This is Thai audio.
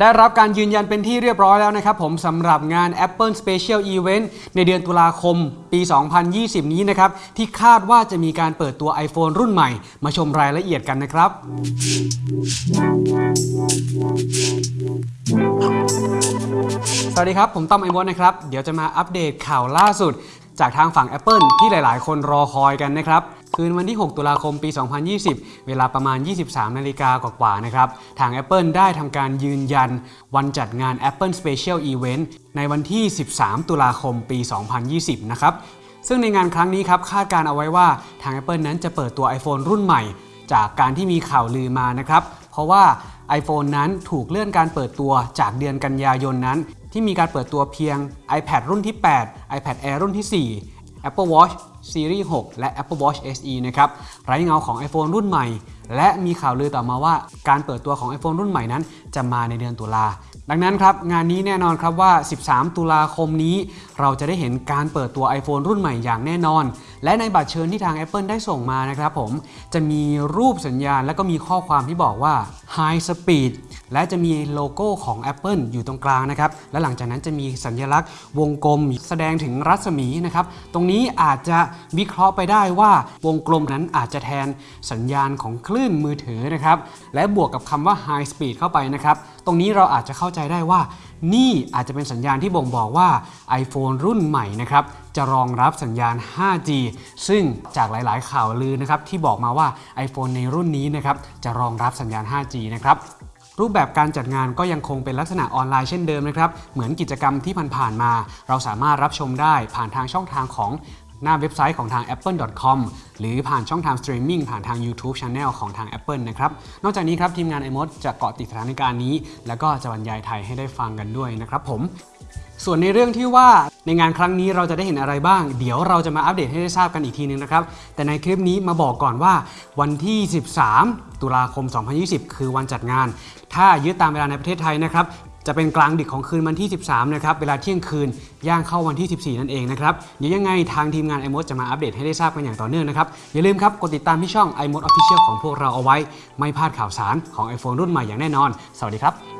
ได้รับการยืนยันเป็นที่เรียบร้อยแล้วนะครับผมสำหรับงาน Apple Special Event ในเดือนตุลาคมปี 2020 นี้นะครับ ที่คาดว่าจะมีการเปิดตัว iPhone รุ่นใหม่ มาชมรายละเอียดกันนะครับ สวัสดีครับ ผมต้อมไอวอนนะครับ เดี๋ยวจะมาอัปเดตข่าวล่าสุด จากทางฝั่ง Apple ที่หลายๆ คนรอคอยกันนะครับ คืนวันที่ 6 ตุลาคมปี 2020 เวลาประมาณ 23 นาฬิกากว่าๆนะครับ ทาง Apple ได้ทำการยืนยัน วันจัดงาน Apple Special Event ในวันที่ 13 ตุลาคมปี 2020 นะครับ ซึ่งในงานครั้งนี้ครับคาดการเอาไว้ว่าทาง Apple นั้นจะเปิดตัว iPhone รุ่นใหม่ จากการที่มีข่าวลือมานะครับ เพราะว่า iPhone นั้นถูกเลื่อนการเปิดตัวจากเดือนกันยายนนั้น ที่มีการเปิดตัวเพียง iPad รุ่นที่ 8 iPad Air รุ่นที่ 4 Apple Watch Series 6 และ Apple Watch SE นะครับไร้เงาของ iPhone รุ่นใหม่ และมีข่าวลือต่อมาว่าการเปิดตัวของ iPhone รุ่นใหม่นั้น จะมาในเดือนตุลาดังนั้นครับ งานนี้แน่นอนครับว่า 13 ตุลาคมนี้ เราจะได้เห็นการเปิดตัว iPhone รุ่นใหม่อย่างแน่นอน และในบัตรเชิญที่ทาง Apple ได้ส่งมานะครับผม จะมีรูปสัญญาณและก็มีข้อความที่บอกว่า High Speed และจะมีโลโก้ของ Apple อยู่ตรงกลางนะครับ และหลังจากนั้นจะมีสัญลักษณ์วงกลมแสดงถึงรัศมีนะครับ ตรงนี้อาจจะวิเคราะห์ไปได้ว่าวงกลมนั้นอาจจะแทนสัญญาณของคลื่นมือถือนะครับ และบวกกับคำว่า High Speed เข้าไปนะครับ ตรงนี้เราอาจจะเข้าใจได้ว่า นี่อาจจะเป็นสัญญาณที่บ่งบอกว่า iPhone รุ่นใหม่นะครับจะรองรับสัญญาณ 5G ซึ่งจากหลาย ๆ ข่าวลือนะครับที่บอกมาว่า iPhone ในรุ่นนี้นะครับจะรองรับสัญญาณ 5G นะครับ รูปแบบการจัดงานก็ยังคงเป็นลักษณะออนไลน์เช่นเดิมนะครับ เหมือนกิจกรรมที่ผ่านๆมา เราสามารถรับชมได้ผ่านทางช่องทางของหน้าเว็บไซต์ของทาง apple.com หรือผ่านช่องทางสตรีมมิ่งผ่านทาง YouTube Channel ของทาง Apple นะครับ นอกจากนี้ครับ ทีมงาน iMod จะเกาะติดสถานการณ์นี้ แล้วก็จะบรรยายไทยให้ได้ฟังกันด้วยนะครับผม ส่วนในเรื่องที่ว่า ในงานครั้งนี้เราจะได้เห็นอะไรบ้าง เดี๋ยวเราจะมาอัปเดตให้ได้ทราบกันอีกทีนึงนะครับ แต่ในคลิปนี้มาบอกก่อนว่าวันที่ 13 ตุลาคม 2020 คือวันจัดงาน ถ้ายึดตามเวลาในประเทศไทยนะครับจะเป็นกลางดึกของคืนวันที่ 13 นะครับ เวลาเที่ยงคืน ย่างเข้าวันที่ 14 นั่นเองนะครับ เดี๋ยวยังไงทางทีมงาน iMod จะมาอัปเดตให้ได้ทราบกันอย่างต่อเนื่องนะครับ อย่าลืมครับ กดติดตามที่ช่อง iMod Official ของพวกเราเอาไว้ ไม่พลาดข่าวสารของ iPhone รุ่นใหม่อย่างแน่นอน สวัสดีครับ